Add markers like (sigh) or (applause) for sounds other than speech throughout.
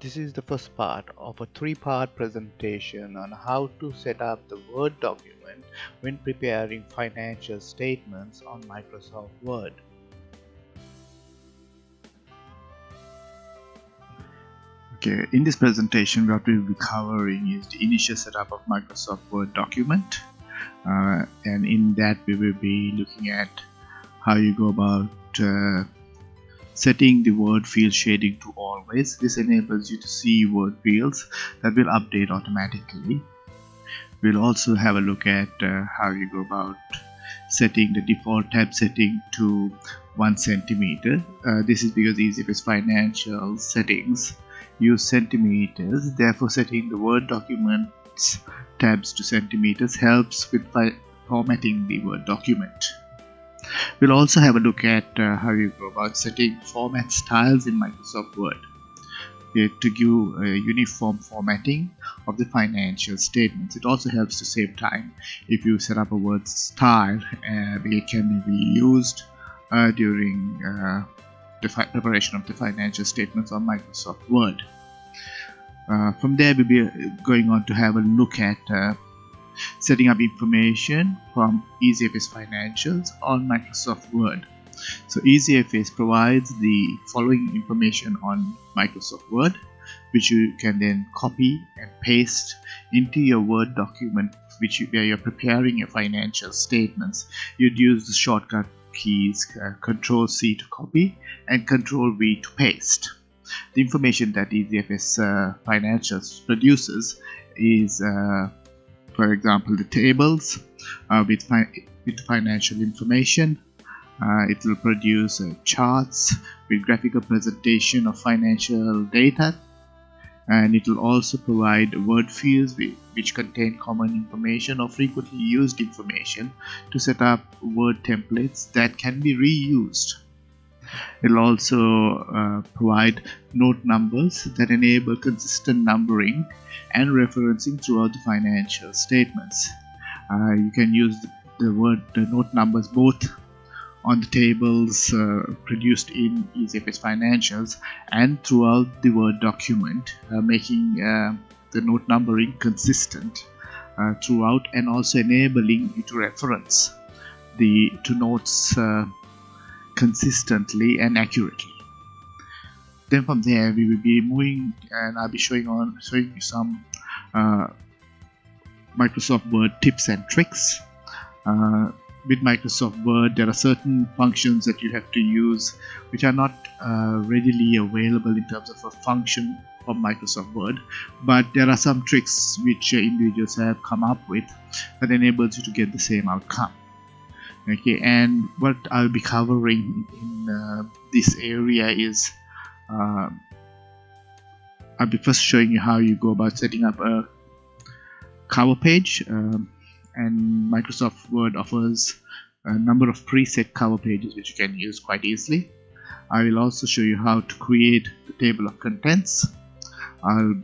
This is the first part of a three-part presentation on how to set up the Word document when preparing financial statements on Microsoft Word. Okay, in this presentation what we will be covering is the initial setup of Microsoft Word document uh, and in that we will be looking at how you go about uh, setting the word field shading to always. This enables you to see word fields that will update automatically. We'll also have a look at uh, how you go about setting the default tab setting to one centimeter. Uh, this is because EasyFS financial settings. Use centimeters. Therefore setting the word documents tabs to centimeters helps with formatting the word document we'll also have a look at uh, how you go about setting format styles in Microsoft Word. Uh, to give a uniform formatting of the financial statements. It also helps to save time. If you set up a word style uh, it can be reused uh, during uh, the preparation of the financial statements on Microsoft Word. Uh, from there we'll be going on to have a look at uh, setting up information from EasyFS Financials on Microsoft Word. So EasyFS provides the following information on Microsoft Word which you can then copy and paste into your Word document which you, where you're preparing your financial statements. You'd use the shortcut keys uh, Control C to copy and Control V to paste. The information that EasyFS uh, Financials produces is, uh, for example, the tables uh, with, fi with financial information. Uh, it will produce uh, charts with graphical presentation of financial data and it will also provide word fields which contain common information or frequently used information to set up word templates that can be reused it will also uh, provide note numbers that enable consistent numbering and referencing throughout the financial statements. Uh, you can use the word the note numbers both on the tables uh, produced in EasyFS Financials and throughout the Word document, uh, making uh, the note numbering consistent uh, throughout and also enabling you to reference the to notes uh, consistently and accurately. Then from there we will be moving and I'll be showing on showing you some uh, Microsoft Word tips and tricks with Microsoft Word, there are certain functions that you have to use which are not uh, readily available in terms of a function of Microsoft Word, but there are some tricks which uh, individuals have come up with that enables you to get the same outcome. Okay, and what I'll be covering in uh, this area is uh, I'll be first showing you how you go about setting up a cover page. Um, and Microsoft Word offers a number of preset cover pages which you can use quite easily. I will also show you how to create the table of contents. I'll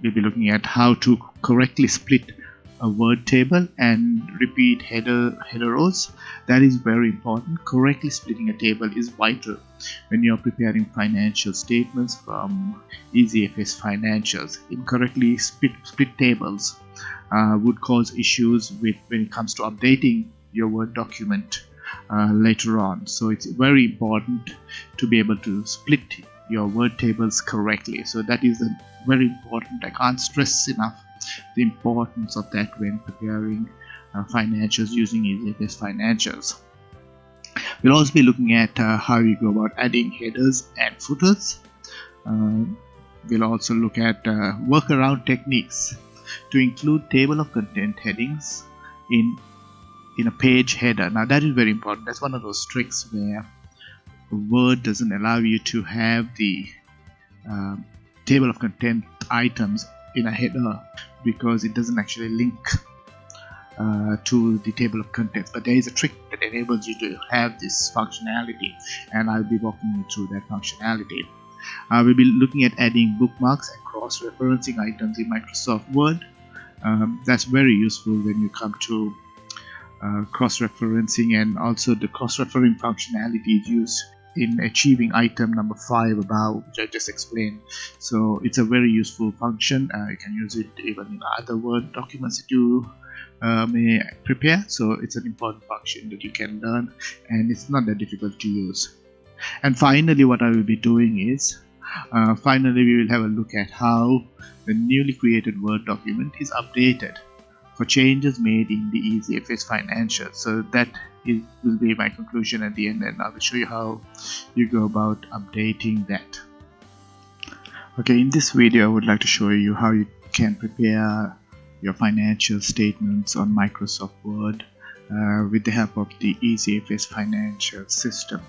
be looking at how to correctly split a word table and repeat header header rows that is very important correctly splitting a table is vital when you're preparing financial statements from EasyFS financials incorrectly split, split tables uh, would cause issues with when it comes to updating your Word document uh, later on. So it's very important to be able to split your word tables correctly. So that is very important. I can't stress enough the importance of that when preparing uh, financials using EasyFS financials. We'll also be looking at uh, how you go about adding headers and footers. Uh, we'll also look at uh, workaround techniques to include table of content headings in in a page header now that is very important that's one of those tricks where word doesn't allow you to have the uh, table of content items in a header because it doesn't actually link uh, to the table of contents but there is a trick that enables you to have this functionality and I'll be walking you through that functionality uh, we'll be looking at adding bookmarks and cross-referencing items in Microsoft Word. Um, that's very useful when you come to uh, cross-referencing and also the cross-referencing functionality is used in achieving item number five above which I just explained. So it's a very useful function. Uh, you can use it even in other word documents that you uh, may prepare. So it's an important function that you can learn and it's not that difficult to use. And finally what I will be doing is uh, finally we will have a look at how the newly created Word document is updated for changes made in the EasyFS financial. So that is, will be my conclusion at the end and I will show you how you go about updating that. Okay in this video I would like to show you how you can prepare your financial statements on Microsoft Word uh, with the help of the EasyFS financial system.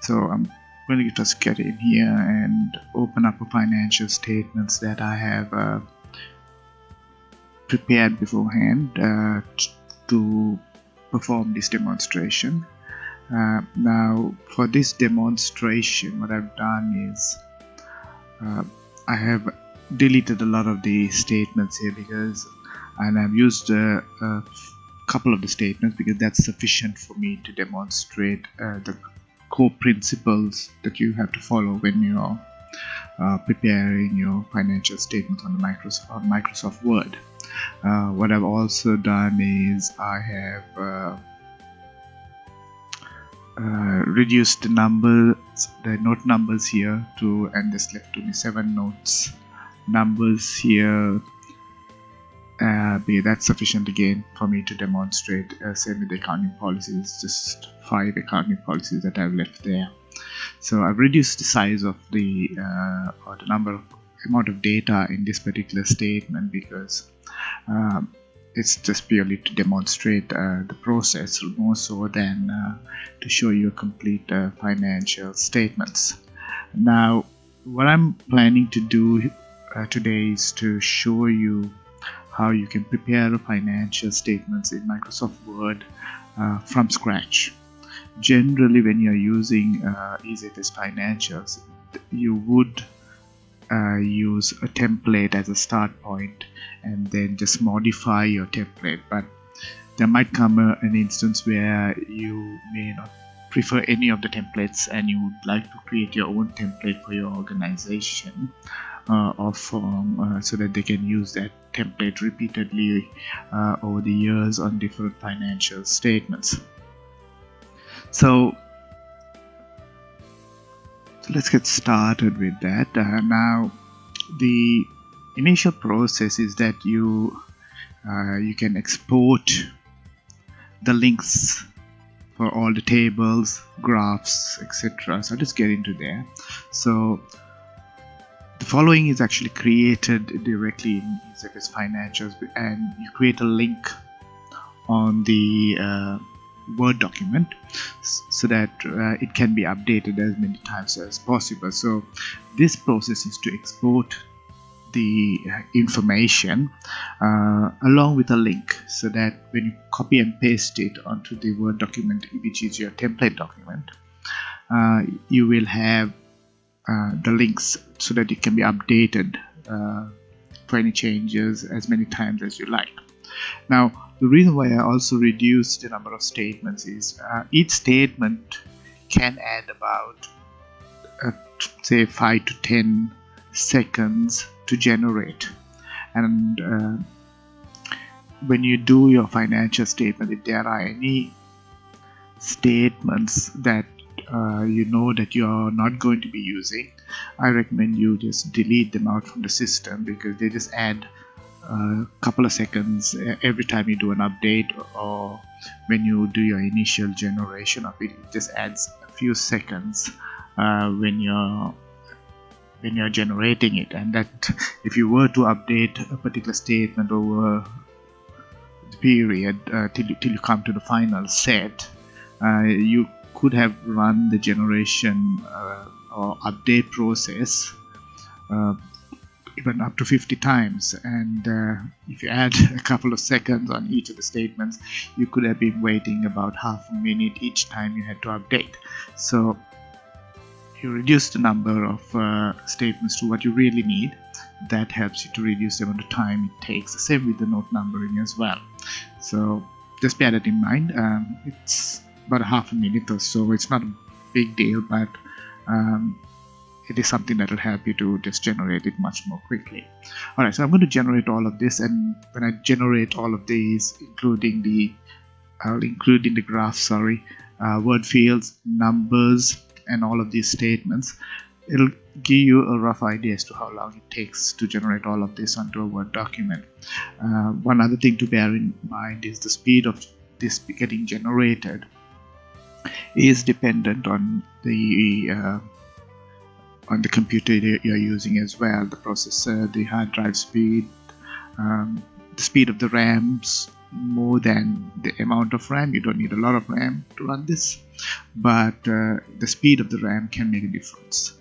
So I'm going to just get in here and open up a financial statements that I have uh, prepared beforehand uh, to perform this demonstration uh, now for this demonstration what I've done is uh, I have deleted a lot of the statements here because and I've used a, a couple of the statements because that's sufficient for me to demonstrate uh, the core principles that you have to follow when you're uh, preparing your financial statements on Microsoft, on Microsoft Word. Uh, what I've also done is I have uh, uh, reduced the numbers, the note numbers here to, and this left to me seven notes numbers here. Uh, that's sufficient again for me to demonstrate. Uh, same with the accounting policies, just five accounting policies that I've left there. So I've reduced the size of the uh, or the number of amount of data in this particular statement because it's just purely to demonstrate uh, the process more so than uh, to show you a complete uh, financial statements. Now what I'm planning to do uh, today is to show you how you can prepare financial statements in Microsoft Word uh, from scratch. Generally when you're using uh, Financials you would uh, use a template as a start point and then just modify your template. But there might come a, an instance where you may not prefer any of the templates and you would like to create your own template for your organization uh, or firm uh, so that they can use that template repeatedly uh, over the years on different financial statements. So so let's get started with that. Uh, now the initial process is that you uh, you can export the links for all the tables graphs etc so I'll just get into there so the following is actually created directly in EasyFS Financials and you create a link on the uh, Word document so that uh, it can be updated as many times as possible. So this process is to export the information uh, along with a link so that when you copy and paste it onto the Word document which is your template document uh, you will have uh, the links so that it can be updated uh, for any changes as many times as you like. Now the reason why I also reduced the number of statements is uh, each statement can add about uh, say 5 to 10 seconds to generate. And uh, when you do your financial statement if there are any statements that uh, you know that you're not going to be using I recommend you just delete them out from the system because they just add a couple of seconds every time you do an update or when you do your initial generation of it it just adds a few seconds uh, when you're when you're generating it. And that (laughs) if you were to update a particular statement over the period uh, till, you, till you come to the final set uh, you could have run the generation uh, or update process uh, even up to 50 times. And uh, if you add (laughs) a couple of seconds on each of the statements you could have been waiting about half a minute each time you had to update. So you reduce the number of uh, statements to what you really need that helps you to reduce the amount of time it takes. Same with the note numbering as well. So just bear that in mind. Um, it's about a half a minute or so. It's not a big deal but um, it is something that will help you to just generate it much more quickly. Alright so I'm going to generate all of this and when I generate all of these including the I'll include in the graph sorry uh, word fields numbers and all of these statements it'll give you a rough idea as to how long it takes to generate all of this onto a Word document. Uh, one other thing to bear in mind is the speed of this getting generated is dependent on the uh, on the computer you're using as well the processor the hard drive speed um, the speed of the RAMs more than the amount of RAM. You don't need a lot of RAM to run this but uh, the speed of the RAM can make a difference.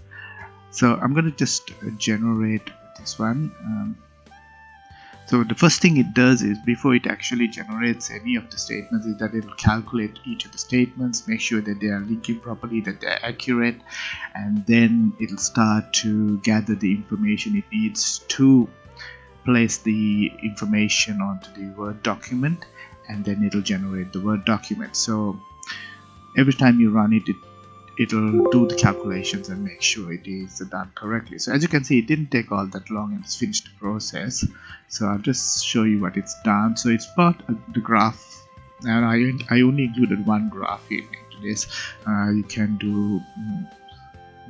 So I'm going to just generate this one um, so the first thing it does is before it actually generates any of the statements is that it will calculate each of the statements make sure that they are linking properly that they're accurate and then it'll start to gather the information it needs to place the information onto the word document and then it'll generate the word document. So every time you run it, it it'll do the calculations and make sure it is done correctly. So as you can see it didn't take all that long and it's finished the process. So I'll just show you what it's done. So it's part of the graph and I, I only included one graph into this uh, you can do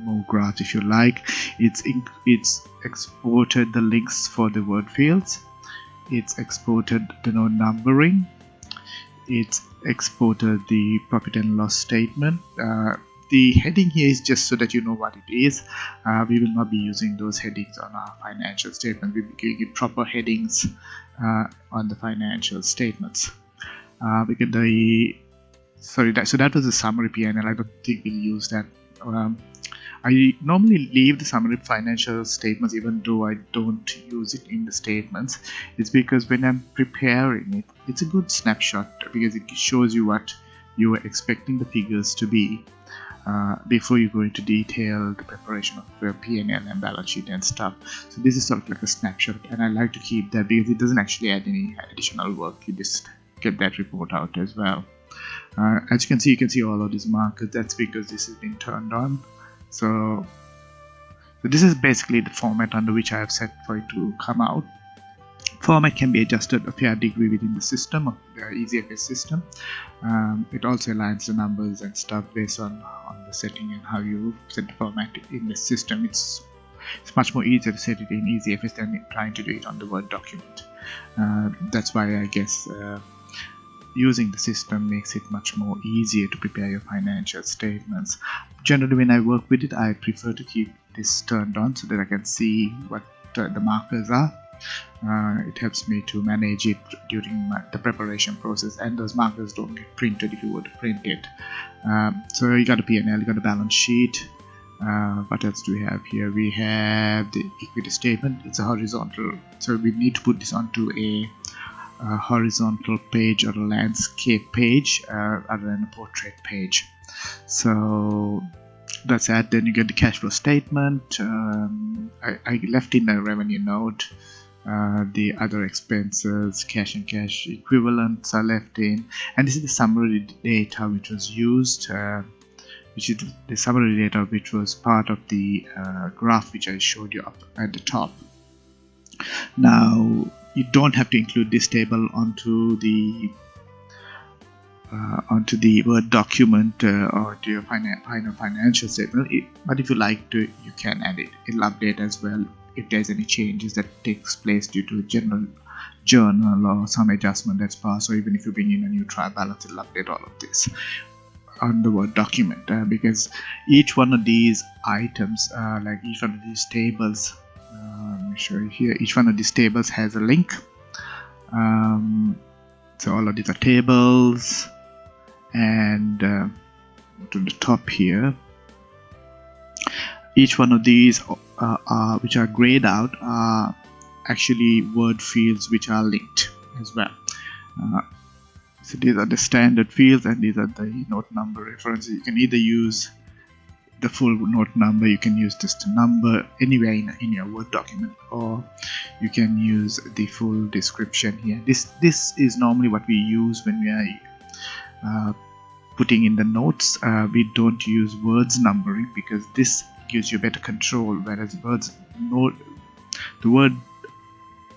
more graphs if you like. It's it's exported the links for the word fields. It's exported the node numbering. It's exported the profit and loss statement. Uh, the heading here is just so that you know what it is. Uh, we will not be using those headings on our financial statement. We'll be giving proper headings uh, on the financial statements. Uh, we the sorry that so that was a summary PNL I don't think we'll use that. Um, I normally leave the summary financial statements even though I don't use it in the statements it's because when I'm preparing it it's a good snapshot because it shows you what you are expecting the figures to be uh, before you go into detail the preparation of the P&L and balance sheet and stuff. So this is sort of like a snapshot and I like to keep that because it doesn't actually add any additional work. You just get that report out as well. Uh, as you can see you can see all of these markers. That's because this has been turned on so, so this is basically the format under which I have set for it to come out. Format can be adjusted a fair degree within the system of the EasyFS system. Um, it also aligns the numbers and stuff based on on the setting and how you set the format in the system. It's it's much more easier to set it in EasyFS than trying to do it on the Word document. Uh, that's why I guess uh, using the system makes it much more easier to prepare your financial statements. Generally when I work with it I prefer to keep this turned on so that I can see what uh, the markers are. Uh, it helps me to manage it during my, the preparation process and those markers don't get printed if you were to print it. Um, so you got a P&L you got a balance sheet. Uh, what else do we have here? We have the equity statement. It's a horizontal. So we need to put this onto a a horizontal page or a landscape page uh, rather than a portrait page. So that's that then you get the cash flow statement. Um, I, I, left in the revenue note. Uh, the other expenses cash and cash equivalents are left in. And this is the summary data which was used uh, which is the summary data which was part of the uh, graph which I showed you up at the top. Now you don't have to include this table onto the uh, onto the Word document uh, or to your final financial statement. It, but if you like to, you can add it. It'll update as well if there's any changes that takes place due to general journal or some adjustment that's passed or even if you bring in a new trial balance it'll update all of this on the Word document uh, because each one of these items uh, like each one of these tables me show you here. Each one of these tables has a link. Um, so all of these are tables. And uh, to the top here. Each one of these uh, are, which are grayed out are actually word fields which are linked as well. Uh, so these are the standard fields and these are the note number references. You can either use the full note number you can use just a number anywhere in, in your word document or you can use the full description here. This this is normally what we use when we are uh, putting in the notes. Uh, we don't use words numbering because this gives you better control whereas words no the word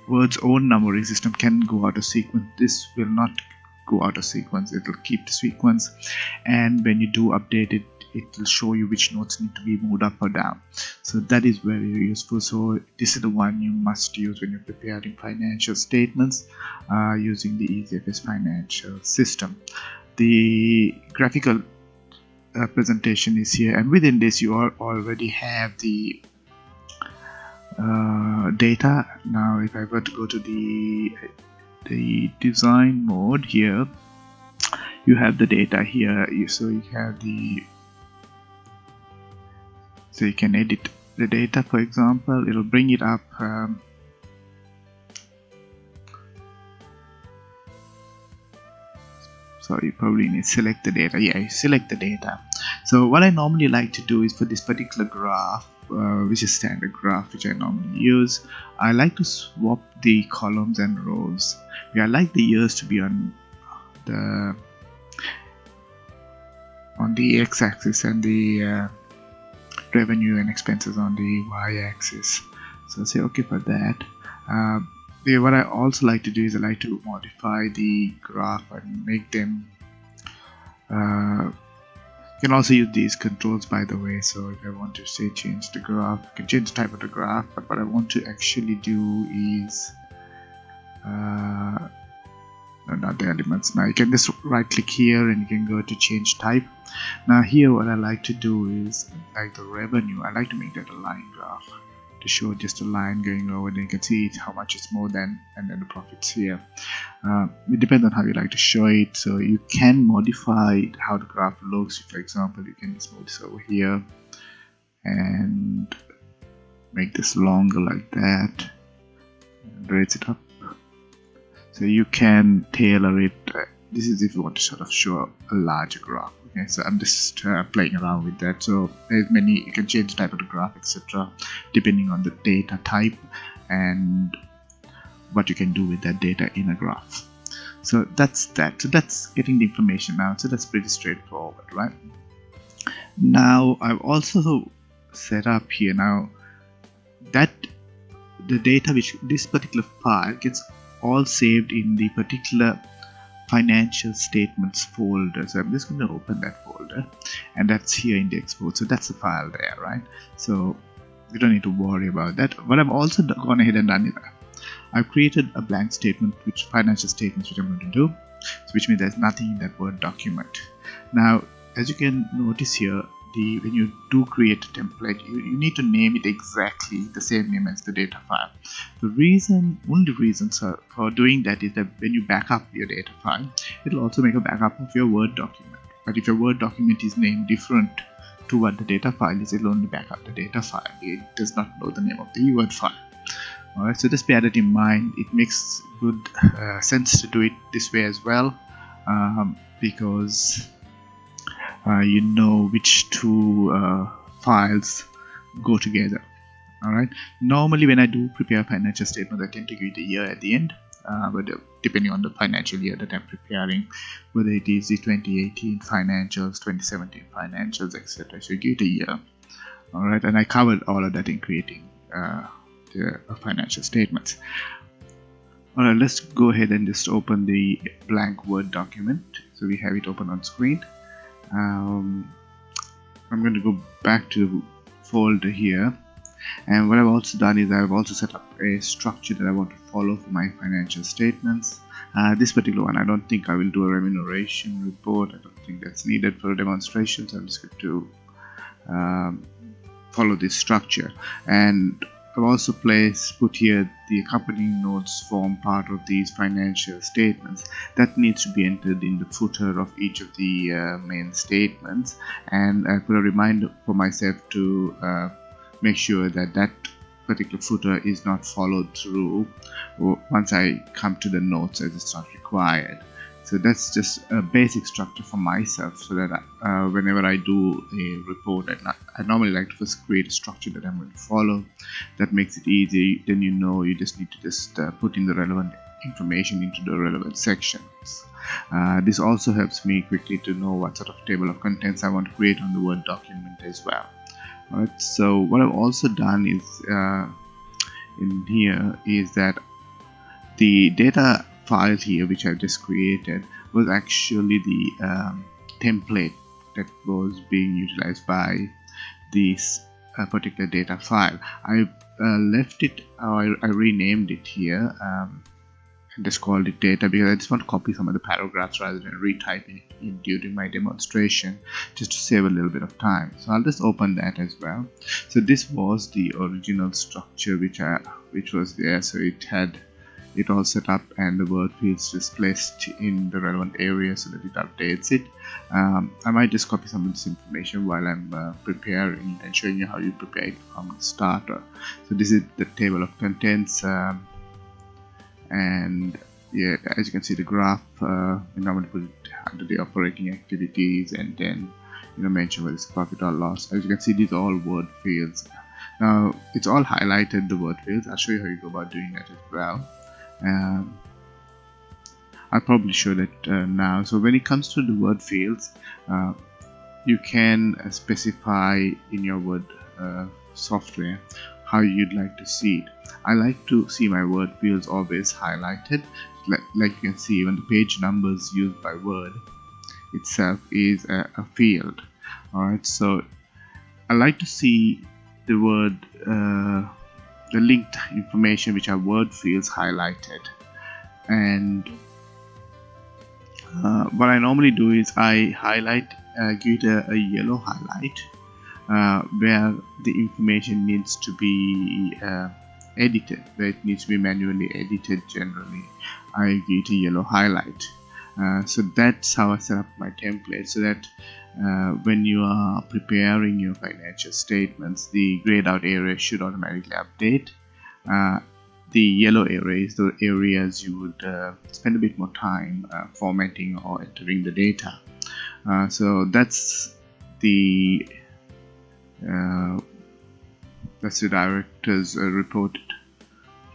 words own numbering system can go out of sequence. This will not go out of sequence. It will keep the sequence. And when you do update it it will show you which notes need to be moved up or down. So that is very useful. So this is the one you must use when you're preparing financial statements uh, using the EasyFS financial system. The graphical uh, presentation is here and within this you already have the uh, data. Now if I were to go to the the design mode here you have the data here. So you have the so you can edit the data for example it'll bring it up um, so you probably need to select the data. Yeah you select the data. So what I normally like to do is for this particular graph uh, which is standard graph which I normally use I like to swap the columns and rows. I like the years to be on the on the x-axis and the uh, revenue and expenses on the y-axis. So say okay for that. Uh, what I also like to do is I like to modify the graph and make them uh, you can also use these controls by the way. So if I want to say change the graph I can change the type of the graph but what I want to actually do is uh, not the elements. Now you can just right click here and you can go to change type. Now here what I like to do is like the revenue I like to make that a line graph to show just a line going over and you can see how much it's more than and then the profits here. Uh, it depends on how you like to show it. So you can modify how the graph looks. For example you can just move this over here and make this longer like that. Raise it up so you can tailor it. This is if you want to sort of show a larger graph okay? So i'm just uh, playing around with that. So there's many you can change the type of the graph etc depending on the data type and what you can do with that data in a graph. So that's that. So that's getting the information out so that's pretty straightforward right? Now I've also set up here now that the data which this particular file gets all saved in the particular financial statements folder. So I'm just going to open that folder and that's here in the export. So that's the file there right? So you don't need to worry about that. What I've also gone ahead and done is I've created a blank statement which financial statements which I'm going to do so which means there's nothing in that word document. Now as you can notice here the when you do create a template you, you need to name it exactly the same name as the data file. The reason only reason for doing that is that when you back up your data file it'll also make a backup of your word document. But if your word document is named different to what the data file is it'll only back up the data file. It does not know the name of the word file. Alright so just bear that in mind. It makes good uh, sense to do it this way as well um, because you know which two uh, files go together. Alright? Normally when I do prepare financial statements I tend to give the year at the end uh, but uh, depending on the financial year that I'm preparing whether it is the 2018 financials 2017 financials etc so give it a year. Alright? And I covered all of that in creating uh, the financial statements. Alright let's go ahead and just open the blank word document. So we have it open on screen um, I'm going to go back to the folder here. And what I've also done is I've also set up a structure that I want to follow for my financial statements. Uh, this particular one I don't think I will do a remuneration report. I don't think that's needed for a demonstration so I'm just going to um, follow this structure. And I've also placed put here the accompanying notes form part of these financial statements that needs to be entered in the footer of each of the uh, main statements. And I put a reminder for myself to uh, make sure that that particular footer is not followed through once I come to the notes as it's not required so that's just a basic structure for myself so that uh, whenever I do a report I, I, normally like to first create a structure that I'm going to follow that makes it easy then you know you just need to just uh, put in the relevant information into the relevant sections. Uh, this also helps me quickly to know what sort of table of contents I want to create on the Word document as well. Alright, so what I've also done is uh, in here is that the data file here which I've just created was actually the um, template that was being utilized by this uh, particular data file. I uh, left it, I, I, renamed it here um, and just called it data because I just want to copy some of the paragraphs rather than retyping it in during my demonstration just to save a little bit of time. So I'll just open that as well. So this was the original structure which I which was there. So it had it all set up and the word fields just placed in the relevant area so that it updates it. Um, I might just copy some of this information while I'm uh, preparing and showing you how you prepare it from the starter so this is the table of contents um, and yeah as you can see the graph uh, going to put it under the operating activities and then you know mention whether it's profit or loss. As you can see these are all word fields. Now it's all highlighted the word fields. I'll show you how you go about doing that as well um, I'll probably show that uh, now. So when it comes to the word fields uh, you can uh, specify in your word uh, software how you'd like to see it. I like to see my word fields always highlighted. Like, like you can see even the page numbers used by word itself is a, a field. Alright so I like to see the word uh, the linked information which are word fields highlighted. And uh, what I normally do is I highlight uh, give it a, a yellow highlight uh, where the information needs to be uh, edited where it needs to be manually edited generally. I give it a yellow highlight. Uh, so that's how I set up my template so that uh, when you are preparing your financial statements the grayed out area should automatically update. Uh, the yellow areas the areas you would uh, spend a bit more time uh, formatting or entering the data. Uh, so that's the uh, that's the director's report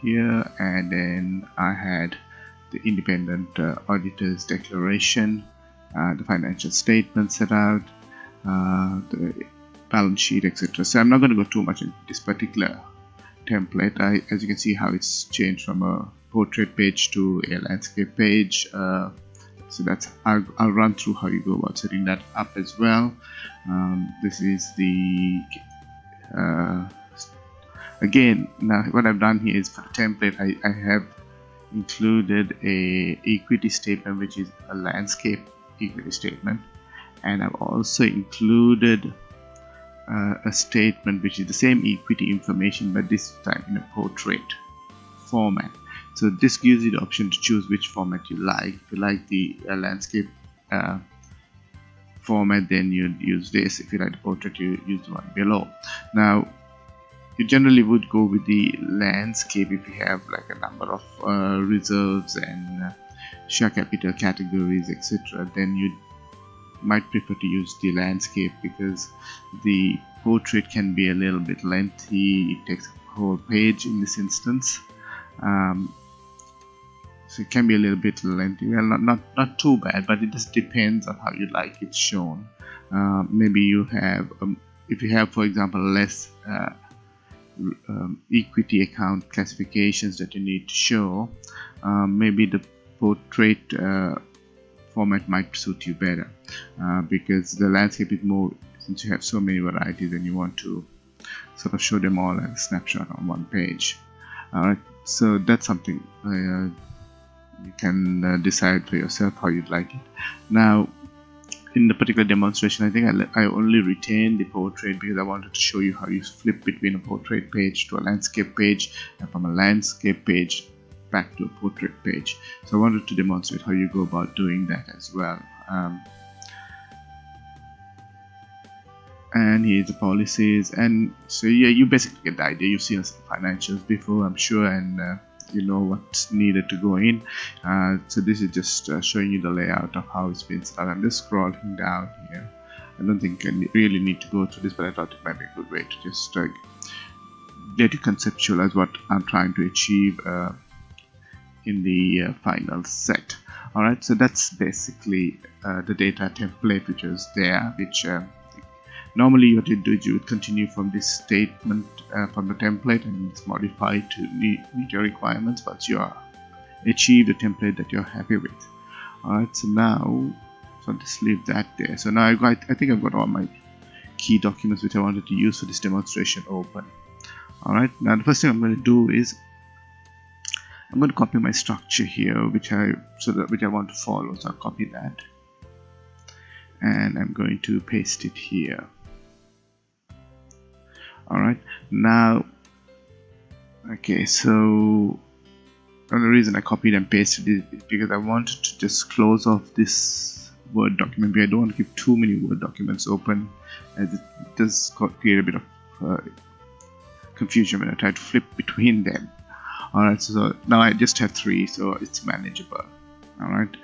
here. And then I had the independent auditor's declaration the financial statement set out, uh, the balance sheet, etc. So I'm not going to go too much into this particular template. I, as you can see how it's changed from a portrait page to a landscape page. Uh, so that's I'll, I'll, run through how you go about setting that up as well. Um, this is the uh, again now what I've done here is for template I, I have included a equity statement which is a landscape equity statement. And I've also included uh, a statement which is the same equity information but this time in a portrait format. So this gives you the option to choose which format you like. If you like the uh, landscape uh, format then you'd use this. If you like the portrait you use the one below. Now you generally would go with the landscape if you have like a number of uh, reserves and uh, share capital categories etc then you might prefer to use the landscape because the portrait can be a little bit lengthy. It takes a whole page in this instance. Um, so it can be a little bit lengthy. Well not, not not too bad but it just depends on how you like it shown. Uh, maybe you have um, if you have for example less uh, um, equity account classifications that you need to show um, maybe the portrait uh, format might suit you better uh, because the landscape is more since you have so many varieties and you want to sort of show them all as a snapshot on one page. Alright so that's something uh, you can uh, decide for yourself how you'd like it. Now in the particular demonstration I think I, I only retained the portrait because I wanted to show you how you flip between a portrait page to a landscape page and from a landscape page back to a portrait page. So I wanted to demonstrate how you go about doing that as well. Um, and here's the policies. And so yeah you basically get the idea. You've seen financials before I'm sure and uh, you know what's needed to go in. Uh, so this is just uh, showing you the layout of how it's been up. I'm just scrolling down here. I don't think I really need to go through this but I thought it might be a good way to just uh, get you conceptualize what I'm trying to achieve uh, in the uh, final set. Alright so that's basically uh, the data template which is there which uh, normally what you do is you would continue from this statement uh, from the template and it's modified to meet, your requirements once you are achieve the template that you're happy with. Alright so now so I'll just leave that there. So now I got I think I've got all my key documents which I wanted to use for this demonstration open. Alright now the first thing I'm going to do is I'm going to copy my structure here which I so that which I want to follow so I'll copy that. And I'm going to paste it here. Alright now okay so the reason I copied and pasted it is because I wanted to just close off this Word document. I don't want to keep too many Word documents open as it does create a bit of uh, confusion when I try to flip between them alright so now I just have three so it's manageable. Alright.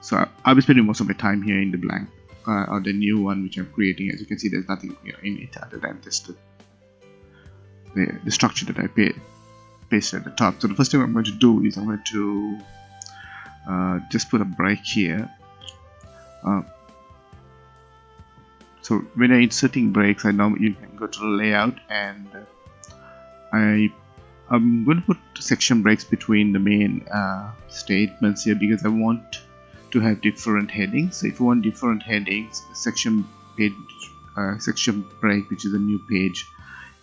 So I'll be spending most of my time here in the blank uh, or the new one which I'm creating. As you can see there's nothing in it other than just the, the, the structure that I paid, pasted at the top. So the first thing I'm going to do is I'm going to uh, just put a break here. Uh, so when I'm inserting breaks I know you can go to the layout and I I'm going to put section breaks between the main uh, statements here because I want to have different headings. So if you want different headings section page uh, section break which is a new page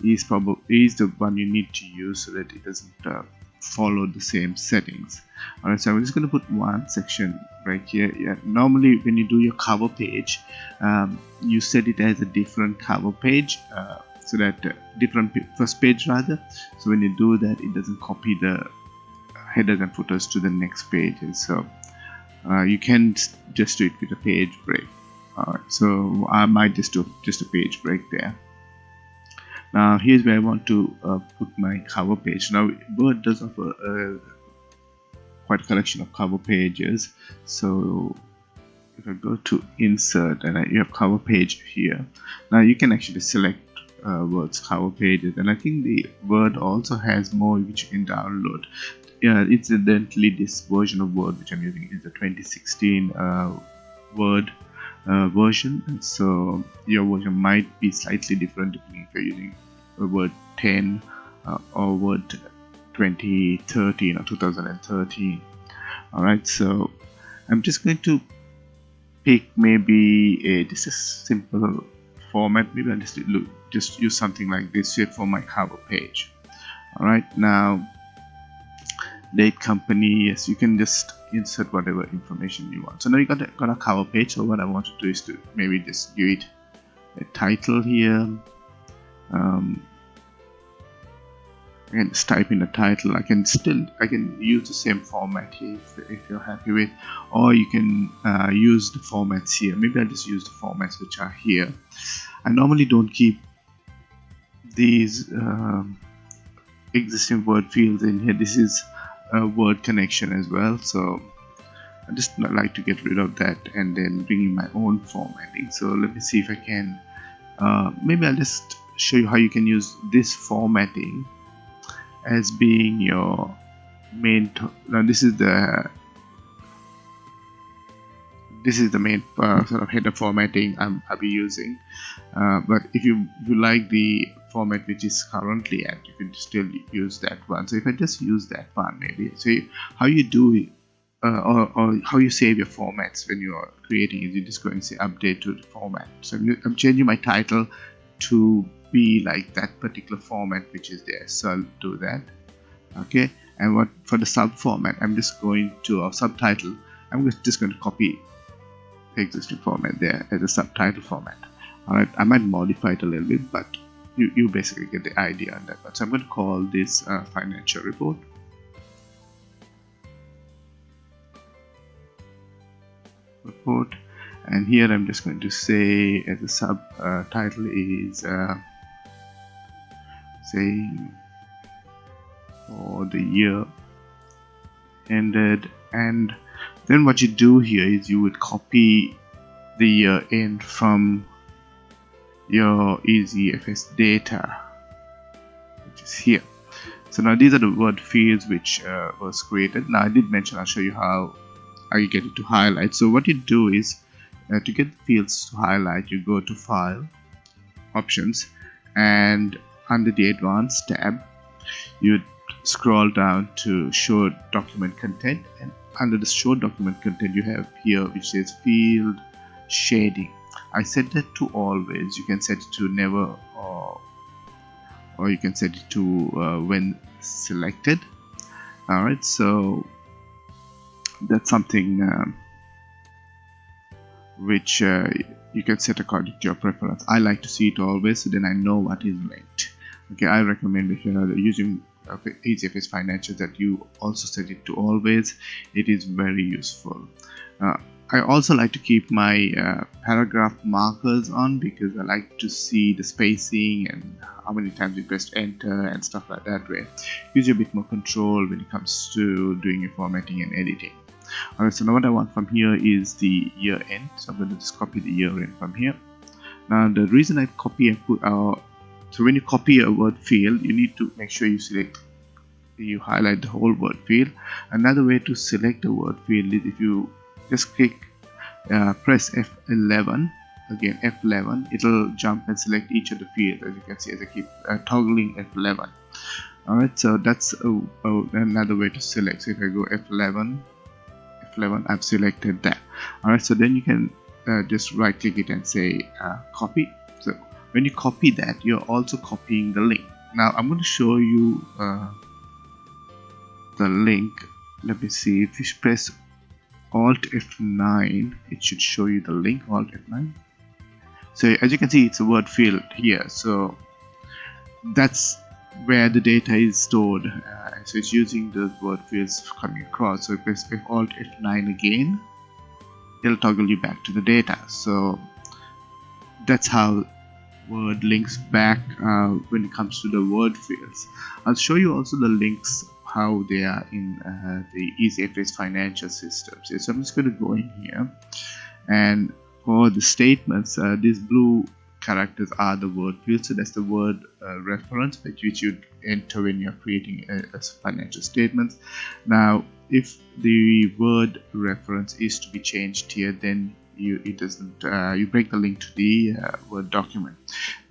is probably is the one you need to use so that it doesn't uh, follow the same settings. Alright so I'm just going to put one section break here. Yeah, normally when you do your cover page um, you set it as a different cover page uh, so that uh, different first page rather. So when you do that it doesn't copy the headers and footers to the next page. And so uh, you can just do it with a page break. Alright so I might just do just a page break there. Now here's where I want to uh, put my cover page. Now Word does offer a, quite a collection of cover pages. So if I go to insert and I, you have cover page here. Now you can actually select uh, Word's cover pages and I think the Word also has more which you can download. Yeah incidentally this version of Word which I'm using is the 2016 uh, Word uh, version. And so your version might be slightly different depending if you're using Word 10 uh, or Word 2013 or 2013 alright so I'm just going to pick maybe a this is simple format maybe I'll just look just use something like this here for my cover page. Alright now date company yes you can just insert whatever information you want. So now you got a, got a cover page so what I want to do is to maybe just give it a title here. Um, I can just type in a title. I can still I can use the same format here if, if you're happy with. Or you can uh, use the formats here. Maybe I'll just use the formats which are here. I normally don't keep these um, existing word fields in here. This is a word connection as well. So I just like to get rid of that and then bring in my own formatting. So let me see if I can uh, maybe I'll just show you how you can use this formatting as being your main now this is the this is the main uh, sort of header formatting I'm, I'll be using. Uh, but if you, if you like the format which is currently at you can still use that one. So if I just use that one maybe. So you, how you do it uh, or, or, how you save your formats when you are creating is you just go and say update to the format. So I'm changing my title to be like that particular format which is there. So I'll do that. Okay? And what for the sub format I'm just going to a subtitle I'm just going to copy existing format. There as a subtitle format. Alright I might modify it a little bit but you, you basically get the idea on that. One so I'm going to call this uh, financial report. Report. And here I'm just going to say as a subtitle uh, is uh, say for the year ended and then what you do here is you would copy the year end from your EasyFS data which is here. So now these are the word fields which uh, was created. Now I did mention I'll show you how I get it to highlight. So what you do is uh, to get the fields to highlight you go to file options and under the advanced tab you scroll down to show document content and under the show document content you have here which says field shading. I set that to always. You can set it to never or or you can set it to uh, when selected. Alright so that's something um, which uh, you can set according to your preference. I like to see it always so then I know what is linked okay I recommend if you're using uh, EasyFS Financial that you also set it to always it is very useful. Uh, I also like to keep my uh, paragraph markers on because I like to see the spacing and how many times you press enter and stuff like that way gives you a bit more control when it comes to doing your formatting and editing. Alright so now what I want from here is the year end. So I'm going to just copy the year end from here. Now the reason I copy and put uh, so when you copy a word field you need to make sure you select you highlight the whole word field. Another way to select a word field is if you just click uh, press F11 again F11 it'll jump and select each of the fields as you can see as I keep uh, toggling F11 alright so that's a, a, another way to select. So if I go F11 F11 I've selected that. Alright so then you can uh, just right click it and say uh, copy. So when you copy that you're also copying the link. Now I'm going to show you uh, the link. Let me see. If you press alt F9 it should show you the link alt F9 so as you can see it's a word field here. So that's where the data is stored. Uh, so it's using the word fields coming across. So if press alt F9 again. It'll toggle you back to the data. So that's how word links back uh, when it comes to the word fields I'll show you also the links how they are in uh, the EasyFS financial systems. So I'm just going to go in here and for the statements, uh, these blue characters are the word fields. So that's the word uh, reference which you enter when you're creating a, a financial statements. Now, if the word reference is to be changed here, then you it doesn't uh, you break the link to the uh, word document.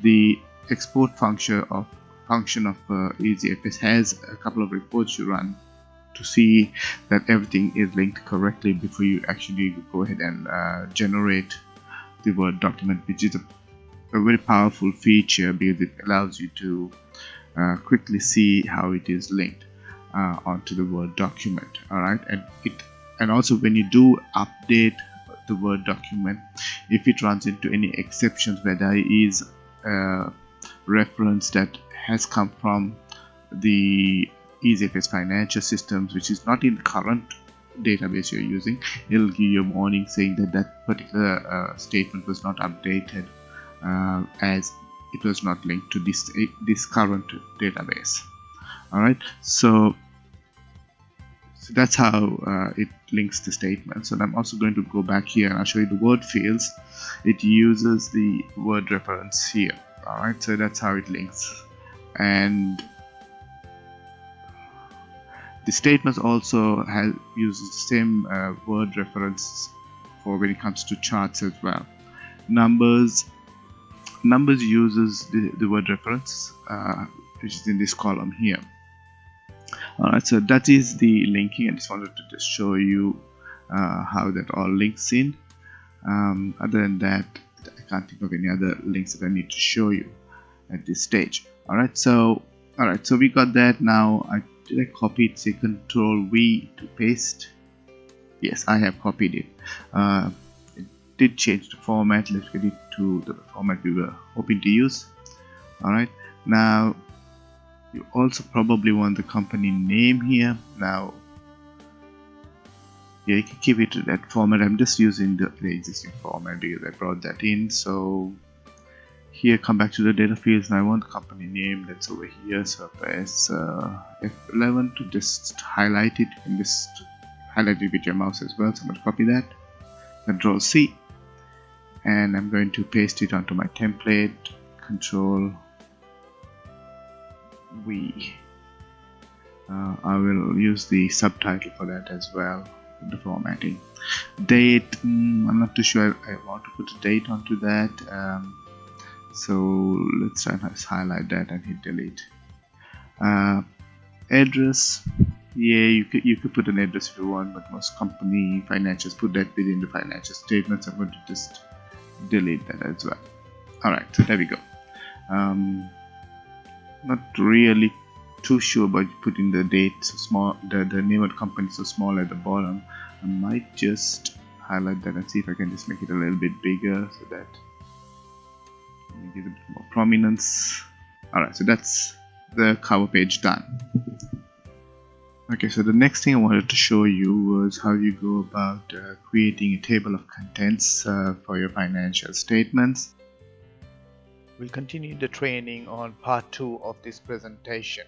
The export function of function of uh, EasyFS has a couple of reports you run to see that everything is linked correctly before you actually go ahead and uh, generate the Word document, which is a, a, very powerful feature because it allows you to uh, quickly see how it is linked uh, onto the Word document. All right, and it and also when you do update the Word document, if it runs into any exceptions where there is a reference that has come from the EasyFS financial systems which is not in the current database you're using it'll give you a warning saying that that particular uh, statement was not updated uh, as it was not linked to this this current database. Alright so so that's how uh, it links the statements and I'm also going to go back here and I'll show you the word fields. It uses the word reference here. Alright so that's how it links. And the statements also has uses the same uh, word reference for when it comes to charts as well. Numbers numbers uses the, the word reference uh, which is in this column here alright so that is the linking. I just wanted to just show you uh, how that all links in. Um, other than that I can't think of any other links that I need to show you at this stage. Alright so alright so we got that. Now I did I copy it say control V to paste? Yes I have copied it. Uh, it did change the format. Let's get it to the format we were hoping to use. Alright now you also probably want the company name here. Now yeah you can keep it that format. I'm just using the, the existing format because I brought that in. So here come back to the data fields. And I want the company name that's over here. So I press uh, F11 to just highlight it and just highlight it with your mouse as well. So I'm going to copy that. Control C. And I'm going to paste it onto my template. Control V uh, I will use the subtitle for that as well the formatting. Date mm, I'm not too sure I, I, want to put a date onto that um, so let's try and highlight that and hit delete. Uh, address yeah you could you could put an address if you want but most company financials put that within the financial statements I'm going to just delete that as well. Alright so there we go. Um, not really too sure about putting the date so small the, the name of the company so small at the bottom. I might just highlight that and see if I can just make it a little bit bigger so that it more prominence. Alright so that's the cover page done. Okay so the next thing I wanted to show you was how you go about uh, creating a table of contents uh, for your financial statements We'll continue the training on part 2 of this presentation.